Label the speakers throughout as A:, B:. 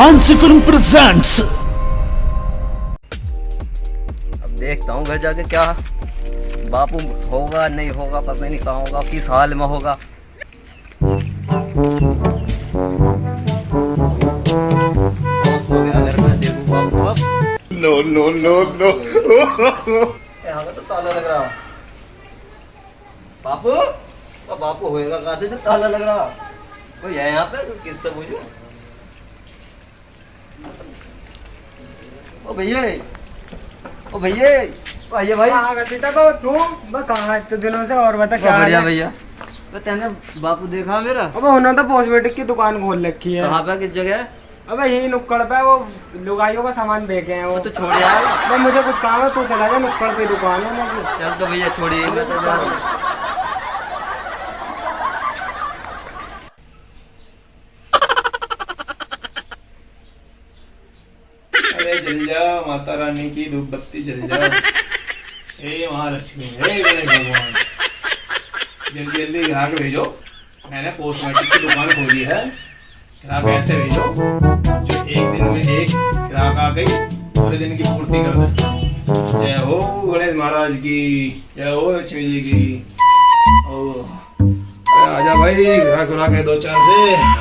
A: Mansi film presents
B: अब देखता हूँ घर जाके क्या बापू होगा नहीं होगा पता नहीं कहाँ होगा किस हाल में होगा।
C: no, no.
B: यहाँ का तो ताला लग रहा। बापू? बापू होएगा कहाँ से जब ताला लग रहा? कोई है यहाँ पे? किससे पूछूँ? ओ भैया ओ भैया। भैया भाई।
D: कहाँ का सीता को तू? बस कहाँ है इतने दिनों से और बता क्या
B: बढ़िया भैया। तो तेने बापू देखा मेरा?
D: अबे उन्होंने तो कॉस्मेटिक की दुकान खोल रखी है।
B: कहाँ पे किस जगह?
D: अबे यही नुक्कड़ पे वो लुगाइयों का सामान बेचे हैं वो।
B: तो छोड़ यार।
D: अबे मुझे कुछ काम है तू चला जा नुक्कड़ पे दुकान है उनकी।
B: चल तो भैया छोड़िए मैं तो जा रहा हूँ।
C: अरे जल जा माता रानी की धूप बत्ती जल जा। हे महालक्ष्मी हे गणेश भगवान। जल्दी जल्दी ग्राहक भेजो। मैंने कॉस्मेटिक की दुकान खोली है। ग्राहक ऐसे भेजो जो एक दिन में एक ग्राहक आ गई पूरे दिन की पूर्ति कर दे। जय हो गणेश महाराज की जय हो लक्ष्मी जी की। ओ अरे आजा भाई ग्राहक ग्राहक है दो चार से।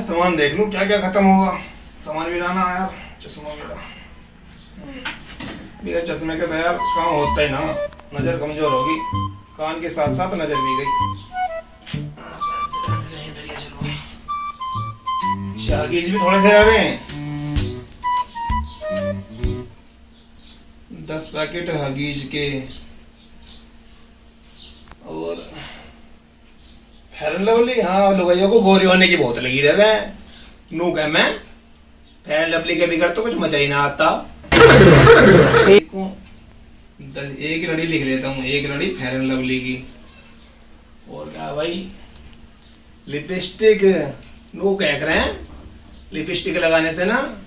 C: सामान देख लूँ क्या क्या खत्म होगा? सामान भी लाना यार, चश्मा मेरा बिना चश्मे के तो यार काम होता ही ना, नज़र कमज़ोर होगी, कान के साथ साथ नज़र भी गई। शागीज भी थोड़े से रह दस पैकेट हगीज के और फेयर लवली हाँ लुगाइयों को गोरी होने की बहुत लगी रहे। नू कह मैं लवली के तो कुछ ही ना आता। दस- एक लड़ी लिख लेता हूँ, एक लड़ी लवली की। और क्या भाई, लिपस्टिक, नो कह रहे हैं, लिपस्टिक लगाने से ना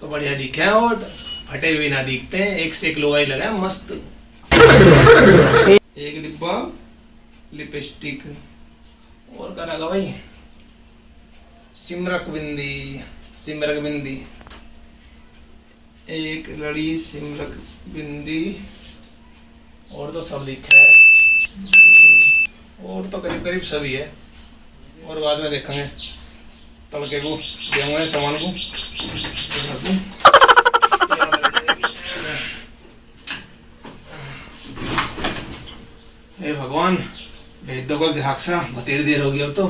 C: तो बढ़िया दिखे और फटे हुए ना दिखते हैं। एक से एक लोगाई लगाए मस्त। एक डिब्बा, लिपस्टिक। और क्या लगा भाई। सिमरक बिंदी सिमरक बिंदी। एक लड़ी सिमरक बिंदी। और तो सब लिखा है। और तो करीब करीब सभी है और बाद में देखेंगे तड़के को देंगे सामान को हे भगवान भेज दो कोई ग्राहक सा बतेरी देर होगी अब तो।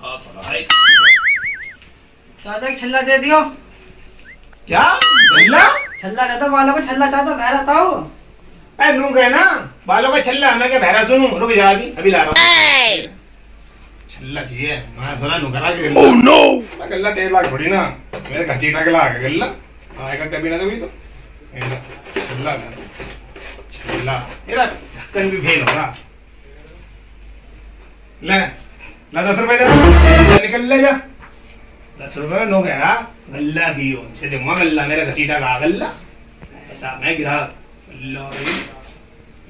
C: हाँ, तो भाई।
D: चाचा की छल्ला दे दियो।
C: क्या? गल्ला
D: छल्ला रहता बालों को छल्ला चाचा बह रहता हो।
C: ए नू गए ना? बालों का छल्ला मैं क्या बहरा सुनूं? रुक जा अभी अभी ला रहा हूँ। छल्ला चाहिए। मैं बोला नू करा के गल्ला। नो मैं गल्ला तेरे लाख थोड़ी ना। मेरे घसीटा के ला के गल्ला। आएगा कभी ना कभी तो। छल्ला छल्ला। ये ढक्कन भी फेल होगा ले ला दस रुपए जा निकल ले जा। दस रुपए में नो कह रहा गल्ला दियो इसे दूँगा गल्ला मेरा घसीटा का गल्ला। ऐसा मैं गिरा गल्ला भाई,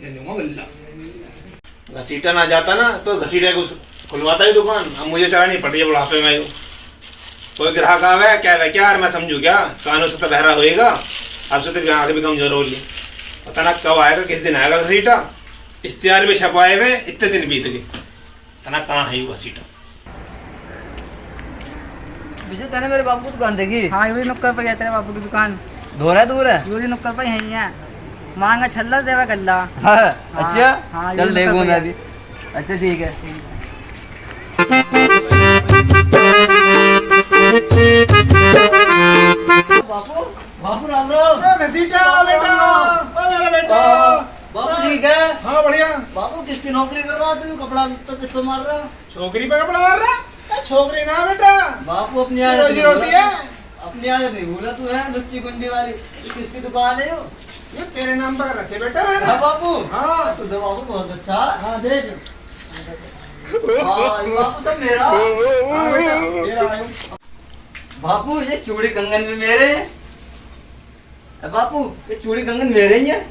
C: ये दूँगा गल्ला। घसीटा ना जाता ना तो घसीटे को खुलवाता ही दुकान। अब मुझे चलानी पड़ रही है बुढ़ापे में। कोई ग्राहक आवे क्या है क्या यार मैं समझू क्या? कानों से तो बहरा होएगा। अब से तो आगे भी कमज़ोर हो ली पता ना कब आएगा किस दिन आएगा घसीटा? इश्तेहार भी छपाए हुए इतने दिन बीत गए। पता ना कहाँ है वो घसीटा
B: विजय तेने मेरे बापू की दुकान देखी?
D: हाँ ये नुक्कड़ पे गया तेरे बापू की दुकान।
B: दूर है दूर है?
D: यूरी नुक्कड़ पे यही है। मांगा छल्ला देवा गल्ला।
B: हाँ, अच्छा?
D: हाँ,
B: चल देखूँ मैं भी अच्छा ठीक है। बापू बापू राम राम।
C: बेटा। ओ मेरा बेटा
B: बापू ठीक है?
C: हाँ बढ़िया।
B: बापू किसकी नौकरी कर रहा तू? कपड़ा तो किस पे मार रहा
C: छोकरी पे कपड़ा मार रहा छोकरी ना बेटा।
B: बापू अपनी आदत
C: रोटी है।
B: अपनी आदत नहीं भूला तू है? लुच्ची कुंडी वाली। किसकी दुकान है यो
C: ये तेरे नाम पर रखे बेटा मैंने।
B: हाँ बापू
C: हाँ।
B: तू तो बापू बहुत अच्छा।
C: हाँ देख।
B: हाँ, बापू सब मेरा।
C: हाँ
B: बापू ये चूड़ी कंगन भी मेरे हैं। बापू ये चूड़ी कंगन मेरे ही है।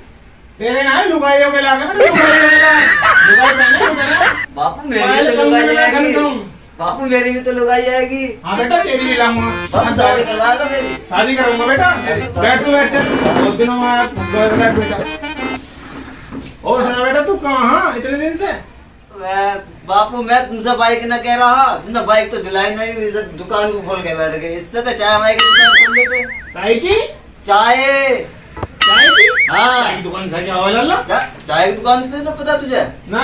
C: तेरे ना लुगाइयों के लागे बेटा लुगाइयों के लागे लुगाई पहने लुगाई
B: बापू मेरी भी तो लुगाई
C: कहूँ।
B: बापू मेरी भी तो लुगाई जाएगी
C: हाँ बेटा तेरी भी लाऊँगा।
B: बापू शादी करवाएगा मेरी।
C: शादी करूँगा बेटा। बैठ तू बैठ चल। बहुत दिनों बाद बैठ बेटा। और सुना बेटा तू कहाँ हाँ इतने दिन से?
B: बापू मैं तुमसे बाइक न कह रहा। तुमने बाइक तो दिलाई नहीं दुकान को खोल के बैठ गए। इससे तो चाय बाइक दुकान खोल लेते
C: चाय की?
B: चाय। हाँ।
C: चाय की दुकान से क्या लल्ला
B: चाय की दुकान थी तो पता तुझे?
C: ना।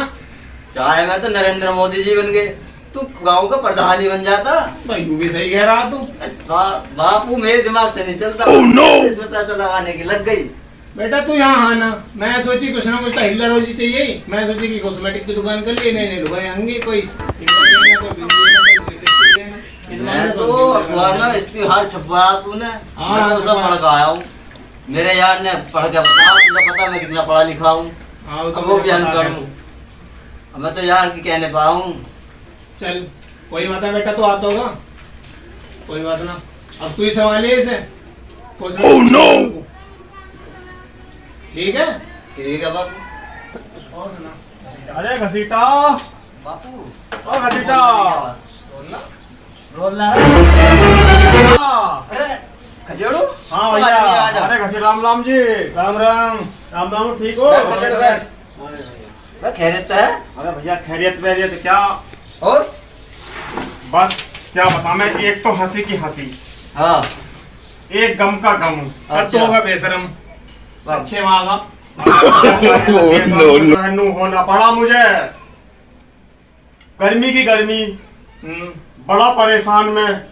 B: चाय में तो नरेंद्र मोदी जी बन गए। तू गाँव का प्रधान ही बन जाता।
C: भाई तू भी सही कह रहा तू।
B: बापू मेरे दिमाग से नहीं चलता।
A: Oh, no!
B: इसमें पैसा लगाने की लग गई।
C: बेटा तू यहाँ आना मैं सोची कुछ ना कुछ तो हिल्ला रोजी चाहिए। ही। मैं सोची कि कॉस्मेटिक की दुकान कर लिए। नहीं नहीं लुगाई आएँगी कोई
B: मैं तो
C: में
B: अखबार में इश्तिहार छपवाया तूने।
C: हाँ,
B: मैं तो सब आया हूँ। मेरे यार ने पढ़ के बताया तुझे पता मैं कितना पढ़ा लिखा हूँ?
C: हाँ,
B: अब
C: तो
B: वो भी अनपढ़
C: हूँ।
B: मैं तो यार की कहने पा हूँ
C: चल कोई बात है बेटा तो आता होगा। कोई बात ना। अब तू ही संभालिए इसे।
A: Oh, no!
C: ठीक है?
B: ठीक है बापू।
C: और सुना।
E: अरे घसीटा।
B: बापू।
E: ओ घसीटा।
B: रोल ला अरे खचेड़ू
E: हाँ
B: तू
E: भैया। अरे घसी राम राम जी
C: राम राम
E: राम राम ठीक हो?
B: खैरियत तो है।
E: अरे भैया खैरियत वैरियत क्या?
B: और?
E: बस क्या बता मैं एक तो हँसी की हँसी।
B: हाँ।
E: एक गम का गम
C: अब तो होगा बेशरम। अच्छे वहाँ का
E: होना पड़ा मुझे। गर्मी की गर्मी
C: हम्म,
E: बड़ा परेशान मैं।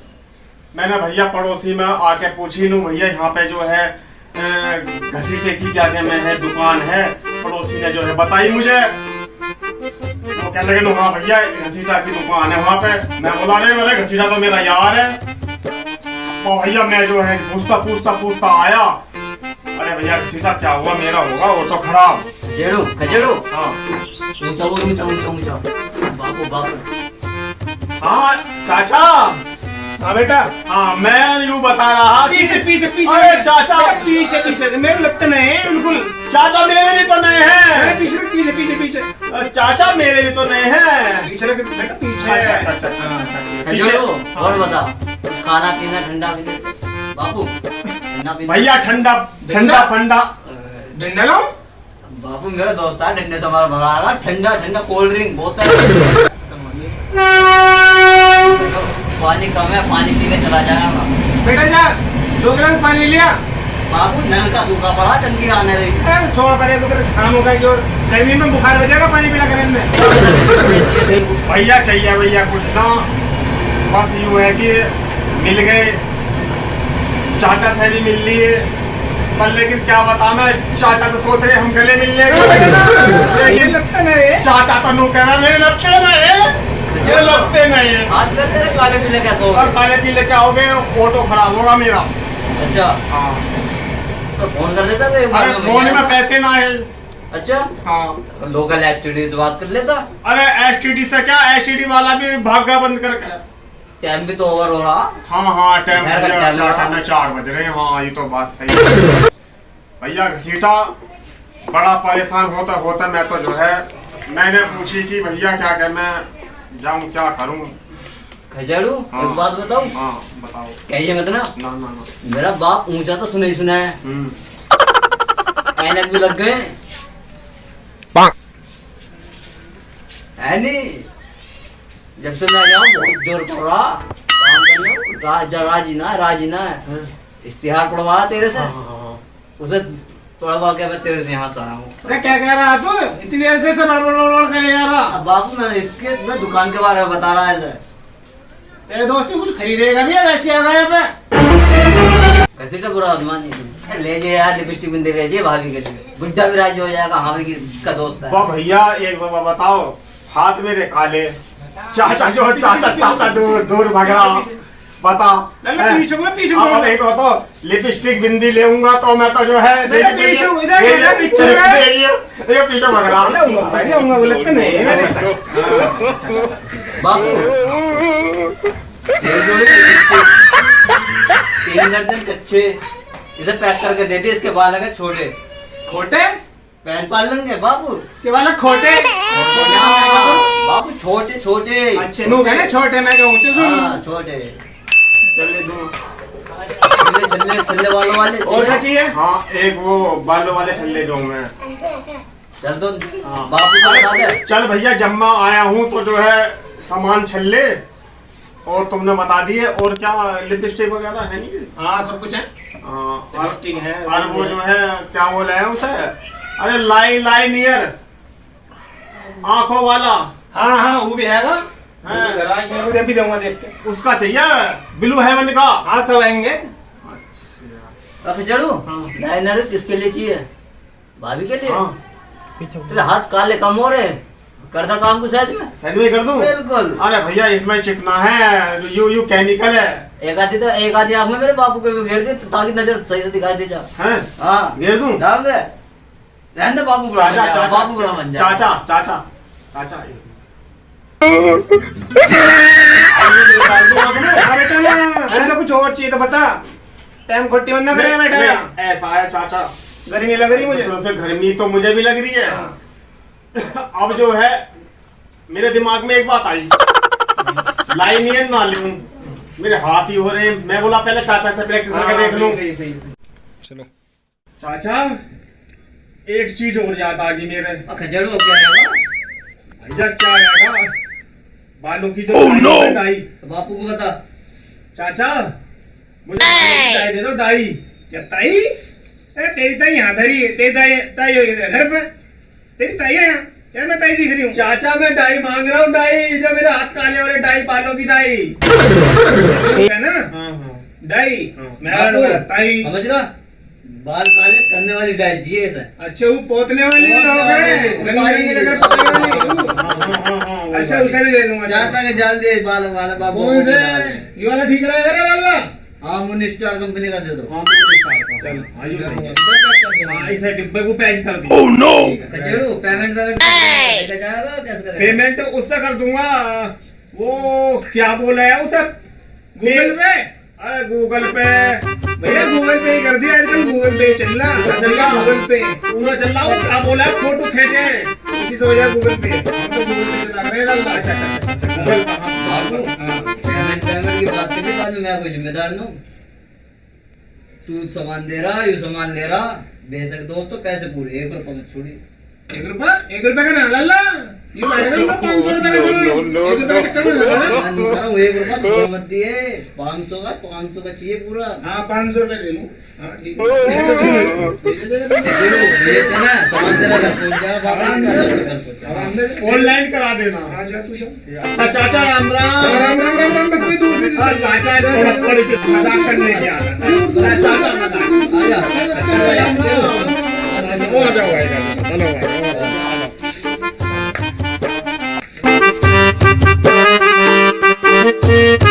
E: मैंने भैया पड़ोसी में आके पूछी नू भैया यहाँ पे जो है घसीटे की क्या क्या में है दुकान है? पड़ोसी ने जो है बताई मुझे। वो कहने लगे नो हाँ भैया घसीटा की दुकान है वहाँ पे। मैं बोला नहीं मेरे घसीटा तो मेरा यार है। और भैया मैं जो है पूछता पूछता पूछता आया। अरे भैया घसीटा क्या हुआ? मेरा होगा ऑटो खराब।
B: खचेड़ू खचेड़ू
E: हाँ।
B: ऊँचा ऊँचा ऊँचा ऊँचा। बापू बापू
E: हाँ चाचा।
C: हाँ बेटा।
E: हाँ मैं यूँ बता रहा
C: पीछे पीछे पीछे।
E: अरे चाचा।
C: पीछे पीछे। मेरे लगते नहीं बिल्कुल।
E: चाचा मेरे भी तो नए
C: अरे पीछे पीछे पीछे पीछे।
E: चाचा मेरे भी तो नए हैं।
C: पीछे बेटा पीछे।
E: अच्छा अच्छा अच्छा पीछे-
B: और बता खाना पीना ठंडा पीना। बापू
E: भैया ठंडा ठंडा फंडा।
C: डंडा लाऊं?
B: बापू मेरा दोस्त है डंडे से हमारा भगाएगा ठंडा ठंडा कोल्ड ड्रिंक बोतल देखो, पानी कम है पानी पी के चला जाएगा
C: बेटा जा दो गिलास पानी लिया।
B: बाबू नल का सूखा पड़ा टंकी आने रही
C: अरे छोड़ पड़े तो फिर काम होगा कि और गर्मी में बुखार हो जाएगा पानी पीला करें में
E: भैया चाहिए भैया कुछ ना। बस यूँ है कि मिल गए। चाचा से भी मिल लिए। पर लेकिन क्या बता मैं चाचा तो सोच रहे हम गले मिलने लेकिन चाचा तो नू कहना मेरे लगते नहीं। ये लगते नहीं है।
B: हाथ पैर तेरे काले पीले कैसे हो
E: और? खाने पीने क्या हो गए? ऑटो खराब होगा मेरा।
B: अच्छा।
E: हाँ।
B: तो फ़ोन कर देता बार
E: अरे फ़ोन में पैसे ना है।
B: अच्छा।
E: हाँ।
B: लोकल एसटीडी से बात कर लेता।
E: अरे एसटीडी से क्या? एसटीडी वाला भी भाग गया बंद करके।
B: टाइम भी तो ओवर हो रहा।
E: हाँ हाँ टाइम चार बज रहे हैं। हाँ ये तो बात सही भैया घसीटा बड़ा परेशान होता होता मैं तो जो है मैंने पूछी कि भैया क्या क्या मैं जाऊँ क्या करूँ?
B: खचेड़ू
E: हाँ।
B: एक बात बताऊँ?
E: हाँ बताओ।
B: कहिए मत ना।
E: ना ना ना।
B: मेरा बाप ऊँचा तो सुना ही सुना है।
E: हम्म।
B: ऐनक भी लग गए। है नहीं जब से मैं गया हूँ बहुत ज़ोर कर रहा। काम करने। राज राज़ी ना राज़ी ना इश्तिहार पढ़वाया तेरे से।
E: हाँ, हाँ, हाँ।
B: उसे पढ़वा के मैं तेरे से यहाँ से आया हूँ।
C: अरे क्या कह रहा तू? इतनी देर से जा रहा
B: अब बापू मैं इसके मैं दुकान के बारे में बता रहा है सर
C: तेरे दोस्त कुछ खरीदेगा भी वैसे आ गया पे?
B: कैसे का बुरा आदमान जी ले जाए यार लिपस्टिक बिंदी ले जाइए भाभी के लिए। बुढ़ा भी राज़ी हो जाएगा हाँ भाई का दोस्त है?
E: भैया एक दफ़ा बताओ। हाथ मेरे काले। चाचा जो चाचा चाचा जो दूर भाग रहा बता
C: नहीं, नहीं,
E: हैं?
C: पीछे को, पीछे को।
E: नहीं तो तो लिपस्टिक बिंदी लेऊँगा तो मैं तो जो है
C: पीछे इधर, पीछे
E: ये- ये- पीछे भाग रहा।
C: भाई नहीं मेरे
B: तीन दर्जन कच्चे इसे पैक करके दे दे इसके बाल अगर छोटे।
C: खोटे?
B: पैंट पाल लेंगे बाबू
C: के वाला खोटे?
B: बाबू छोटे छोटे।
C: अच्छे नु ना छोटे मैं कहूँ ऊँचे सुन
B: हाँ छोटे।
C: चल दूँ।
B: छल्ले छल्ले छल्ले वालों वाले
C: और क्या चाहिए?
E: हाँ एक वो बालों वाले ठल्ले जो मैं।
B: चल दो बापू से बता दे।
E: चल भैया जब मैं आया हूँ तो जो है सामान छल्ले और तुमने बता दिए। और क्या लिपस्टिक वगैरह है नहीं?
C: हाँ सब कुछ है।
E: हाँ, और
C: लिपस्टिक है।
E: और वो जो है क्या बोले हैं उसे? अरे लाई लाई नियर आँखों वाला।
C: हाँ हाँ वो भी है
E: हाँ।
C: मुझे भी दूँगा देख के
E: उसका चाहिए। ब्लू हेवन का।
C: हाँ सब आएँगे।
B: रख चढ़ू? लाइनर किसके लिए चाहिए? भाभी के लिए?
E: हाँ
B: तेरे हाथ काले कम हो रहे करदा काम को सहज में?
E: सही में कर दूँ?
B: बिल्कुल।
E: अरे भैया इसमें चिकना है। यू यू केमिकल है।
B: एक आधी तो एक आधी आँख में मेरे बापू के भी घेर दे ताकि नज़र सही से दिखाई दे जा
E: हैं?
B: हाँ।
E: घेर दूँ?
B: डाल दे। रहने बापू बुरा
E: चाचा चाचा।
B: बापू बुरा बन जा।
E: चाचा चाचा। चाचा
C: हाँ कुछ और चाहिए तो बता टाइम खोटी बंद ना करेगा बेटा
E: ऐसा है चाचा
C: गर्मी लग रही मुझे
E: दूसरों से गर्मी तो मुझे भी लग रही है अब जो है मेरे दिमाग में एक बात आई लाइनियन ना लूँ मेरे हाथ ही हो रहे हैं मैं बोला पहले चाचा से प्रैक्टिस करके देख लूँ
C: सही सही चलो
E: चाचा एक चीज़ और याद आ गई मेरे।
B: खजड़ू क्या रहेगा
E: भैया क्या आएगा बालों की जो डाई है, डाई।
B: तो बापू को बता।
E: चाचा मुझे डाई दे दो डाई
C: क्या ताई? अरे तेरी ताई यहाँ धरी तेरी ताई ताई होगी तेरे घर पे। तेरी ताई है यहाँ? यार मैं ताई दिख रही हूँ?
E: चाचा मैं डाई मांग रहा हूँ डाई। जो मेरे हाथ काले हो रहे डाई बालों की डाई।
C: है ना?
E: हाँ हाँ।
C: डाई मैं ताई।
B: समझ गया? बाल काले करने वाली डायल चाहिए इसे
C: अच्छा वो पोतने वाली हैं।
E: हाँ। हाँ। हाँ। हाँ वो
C: अच्छा उसे भी दे दूँगा
B: चाहता कि डाल दे बाल वाला बाबू
C: कौन से? ये वाला ठीक रहेगा ना
B: हाँ मुन स्टार कंपनी का दे दो।
E: हाँ, निकाल का।
C: चल
E: हाँ, सही है। हाँ, डिब्बे को पैक कर दी
B: खजड़ू पेमेंट
E: पेमेंट उससे कर दूँगा। वो क्या बोला है उसे?
C: गूगल पे?
E: अरे गूगल पे।
C: भैया गूगल पे कर दिया आजकल गूगल पे चल रहा गूगल पे।
E: पूरा चल रहा हूँ क्या बोला फ़ोटो खींचे।
C: उसी से जाए गूगल पे। हम तो गूगल पे चला रहे लाला
E: अच्छा अच्छा अच्छा अच्छा गूगल पे, हाँ।
B: पेमेंट पेमेंट की बात बाद में मैं कोई जिम्मेदार ना हूँ। तू सामान दे रहा यू सामान ले रहा। बेशक दोस्तों पैसे पूरे एक रुपये मत छोड़ी
C: एक रुपया एक रुपया का ना तो पाँच सौ का
B: हूँ पाँच सौ का पाँच सौ का चाहिए पूरा
C: हाँ पाँच सौ ले लूँ हाँ है
E: ऑनलाइन करा देना
C: हाँ तू
E: अच्छा चाचा राम राम
C: राम राम राम राम बस मैं
E: हाँ, चाचा मज़ाक करने की है चाचा मज़ाक वो आ जाओ चलो
B: चलो